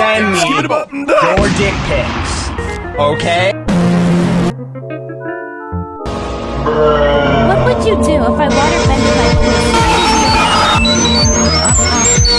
send me your dick pics. Okay? What would you do if I water?